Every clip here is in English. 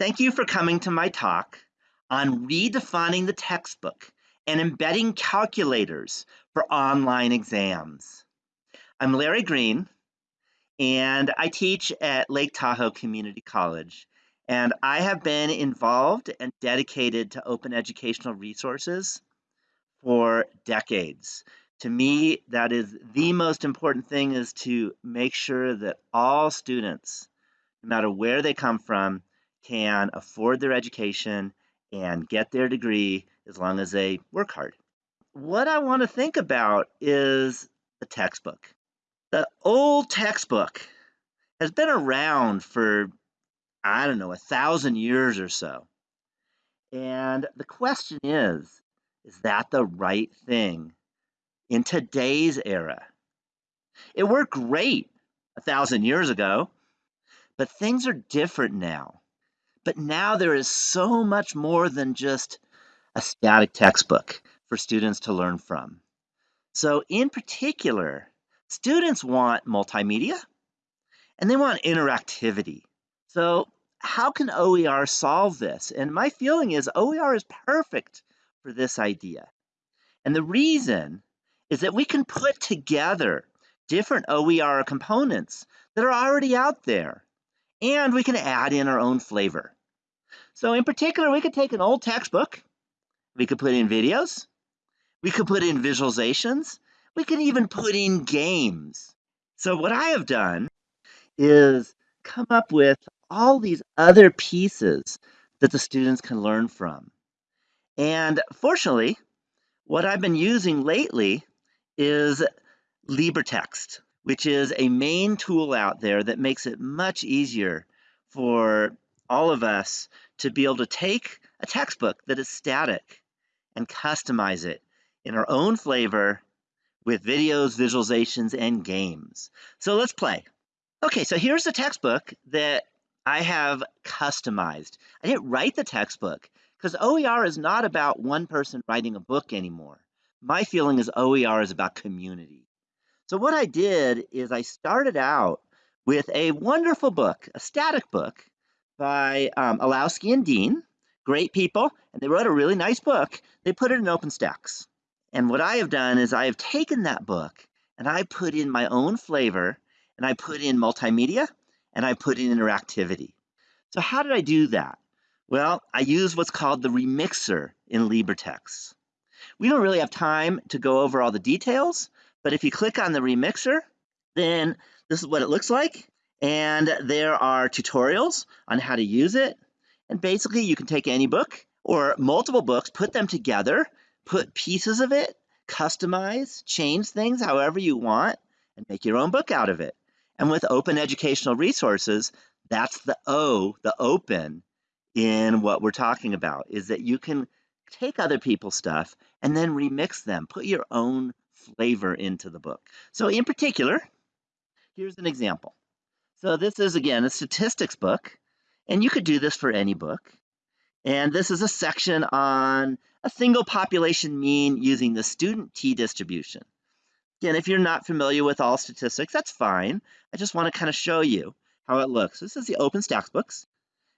Thank you for coming to my talk on redefining the textbook and embedding calculators for online exams. I'm Larry Green, and I teach at Lake Tahoe Community College. And I have been involved and dedicated to open educational resources for decades. To me, that is the most important thing is to make sure that all students, no matter where they come from, can afford their education and get their degree as long as they work hard. What I want to think about is the textbook. The old textbook has been around for, I don't know, a thousand years or so. And the question is, is that the right thing in today's era? It worked great a thousand years ago, but things are different now. But now there is so much more than just a static textbook for students to learn from. So, in particular, students want multimedia and they want interactivity. So, how can OER solve this? And my feeling is OER is perfect for this idea. And the reason is that we can put together different OER components that are already out there and we can add in our own flavor. So in particular, we could take an old textbook, we could put in videos, we could put in visualizations, we could even put in games. So what I have done is come up with all these other pieces that the students can learn from. And fortunately, what I've been using lately is LibreText which is a main tool out there that makes it much easier for all of us to be able to take a textbook that is static and customize it in our own flavor with videos, visualizations, and games. So let's play. Okay, so here's the textbook that I have customized. I didn't write the textbook because OER is not about one person writing a book anymore. My feeling is OER is about community. So what I did is I started out with a wonderful book, a static book by um, Illowsky and Dean, great people, and they wrote a really nice book. They put it in OpenStax. And what I have done is I have taken that book and I put in my own flavor and I put in multimedia and I put in interactivity. So how did I do that? Well, I use what's called the remixer in LibreText. We don't really have time to go over all the details, but if you click on the remixer, then this is what it looks like. And there are tutorials on how to use it. And basically, you can take any book or multiple books, put them together, put pieces of it, customize, change things however you want, and make your own book out of it. And with open educational resources, that's the O, the open in what we're talking about, is that you can take other people's stuff and then remix them, put your own flavor into the book. So in particular, here's an example. So this is, again, a statistics book, and you could do this for any book. And this is a section on a single population mean using the student t-distribution. Again, if you're not familiar with all statistics, that's fine. I just want to kind of show you how it looks. This is the OpenStax books,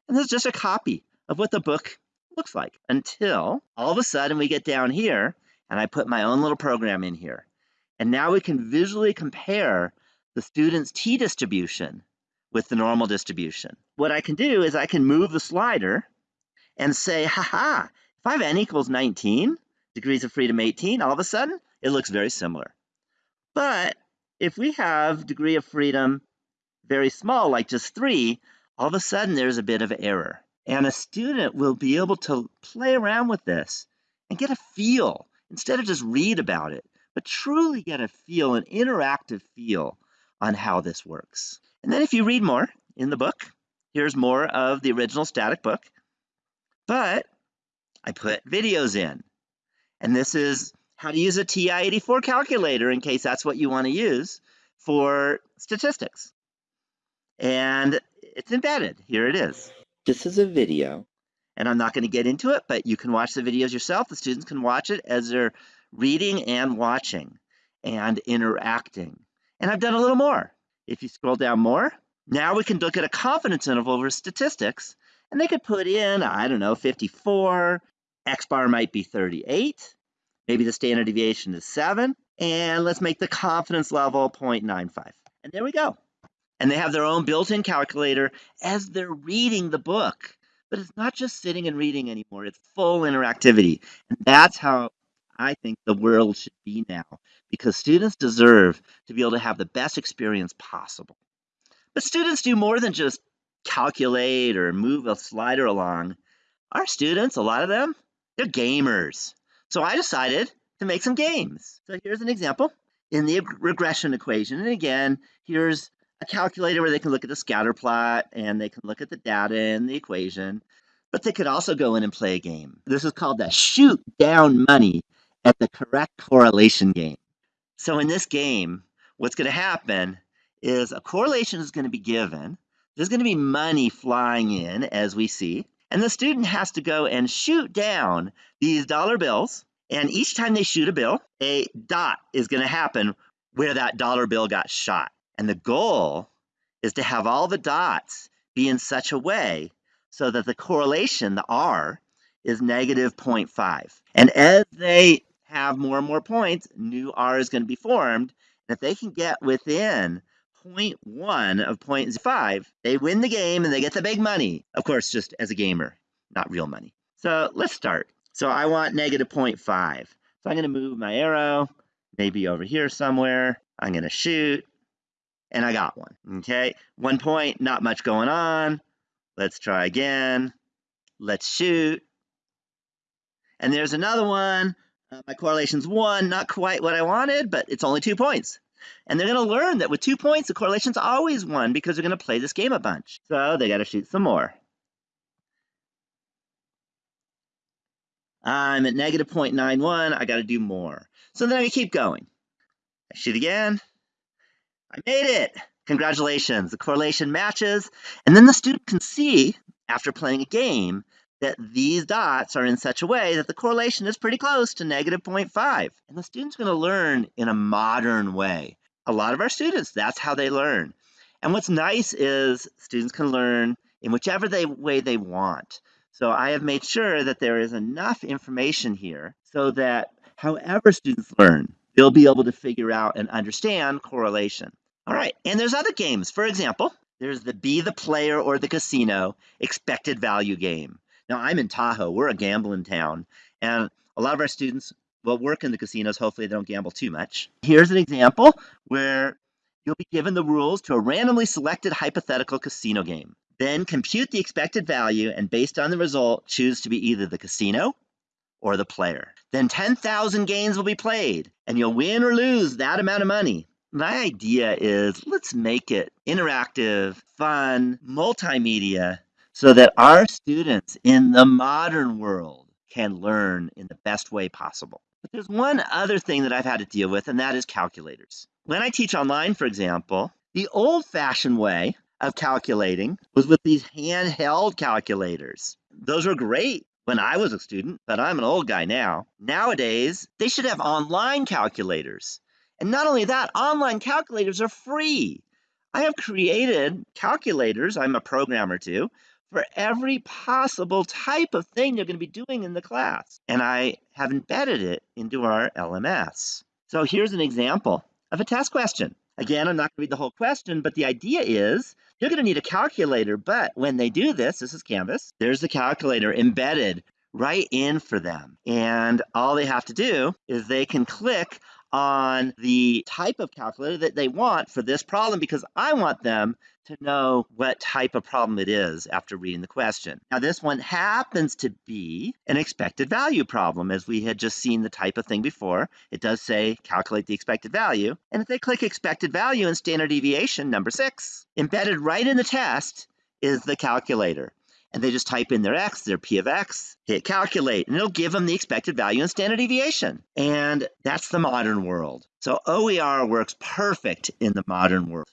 and this is just a copy of what the book looks like until all of a sudden we get down here and I put my own little program in here. And now we can visually compare the student's t-distribution with the normal distribution. What I can do is I can move the slider and say, haha, if I have n equals 19, degrees of freedom 18, all of a sudden it looks very similar. But if we have degree of freedom very small, like just 3, all of a sudden there's a bit of error. And a student will be able to play around with this and get a feel instead of just read about it, but truly get a feel, an interactive feel on how this works. And then if you read more in the book, here's more of the original static book, but I put videos in. And this is how to use a TI-84 calculator in case that's what you want to use for statistics. And it's embedded. Here it is. This is a video and I'm not going to get into it, but you can watch the videos yourself. The students can watch it as they're reading and watching and interacting. And I've done a little more. If you scroll down more, now we can look at a confidence interval over statistics And they could put in, I don't know, 54, X bar might be 38, maybe the standard deviation is 7, and let's make the confidence level 0.95. And there we go. And they have their own built-in calculator as they're reading the book. But it's not just sitting and reading anymore, it's full interactivity. And that's how I think the world should be now, because students deserve to be able to have the best experience possible. But students do more than just calculate or move a slider along. Our students, a lot of them, they're gamers. So I decided to make some games. So here's an example in the regression equation. And again, here's a calculator where they can look at the scatter plot and they can look at the data and the equation. But they could also go in and play a game. This is called the shoot down money at the correct correlation game. So in this game, what's going to happen is a correlation is going to be given. There's going to be money flying in, as we see. And the student has to go and shoot down these dollar bills. And each time they shoot a bill, a dot is going to happen where that dollar bill got shot. And the goal is to have all the dots be in such a way so that the correlation, the R, is negative 0.5. And as they have more and more points, new R is going to be formed. And if they can get within 0.1 of 0.5, they win the game and they get the big money. Of course, just as a gamer, not real money. So let's start. So I want negative 0.5. So I'm going to move my arrow, maybe over here somewhere. I'm going to shoot, and I got one. Okay, one point, not much going on. Let's try again. Let's shoot. And there's another one. Uh, my correlation's one, not quite what I wanted, but it's only two points. And they're going to learn that with two points, the correlation's always one because they're going to play this game a bunch. So they got to shoot some more. I'm at negative 0.91. I got to do more. So then I keep going. I shoot again. I made it. Congratulations. The correlation matches. And then the student can see, after playing a game, that these dots are in such a way that the correlation is pretty close to negative 0.5. And the student's going to learn in a modern way. A lot of our students, that's how they learn. And what's nice is students can learn in whichever they, way they want. So I have made sure that there is enough information here so that however students learn, they'll be able to figure out and understand correlation. All right, and there's other games. For example, there's the Be the Player or the Casino expected value game. Now, I'm in Tahoe. We're a gambling town. And a lot of our students will work in the casinos. Hopefully, they don't gamble too much. Here's an example where you'll be given the rules to a randomly selected hypothetical casino game. Then compute the expected value and based on the result, choose to be either the casino or the player. Then 10,000 games will be played and you'll win or lose that amount of money. My idea is let's make it interactive, fun, multimedia, so that our students in the modern world can learn in the best way possible. But there's one other thing that I've had to deal with, and that is calculators. When I teach online, for example, the old fashioned way of calculating was with these handheld calculators. Those were great when I was a student, but I'm an old guy now. Nowadays, they should have online calculators. And not only that, online calculators are free. I have created calculators, I'm a programmer too, for every possible type of thing they're going to be doing in the class. And I have embedded it into our LMS. So here's an example of a test question. Again, I'm not going to read the whole question, but the idea is they're going to need a calculator. But when they do this, this is Canvas, there's the calculator embedded right in for them. And all they have to do is they can click on the type of calculator that they want for this problem because I want them to know what type of problem it is after reading the question. Now, this one happens to be an expected value problem, as we had just seen the type of thing before. It does say calculate the expected value. And if they click expected value and standard deviation, number six, embedded right in the test is the calculator and they just type in their x, their p of x, hit calculate, and it'll give them the expected value and standard deviation. And that's the modern world. So OER works perfect in the modern world.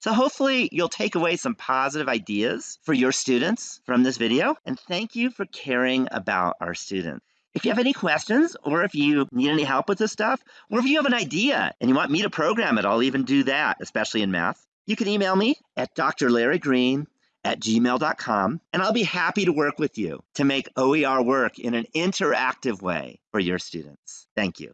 So hopefully you'll take away some positive ideas for your students from this video. And thank you for caring about our students. If you have any questions or if you need any help with this stuff, or if you have an idea and you want me to program it, I'll even do that, especially in math. You can email me at drlarrygreen at gmail.com, and I'll be happy to work with you to make OER work in an interactive way for your students. Thank you.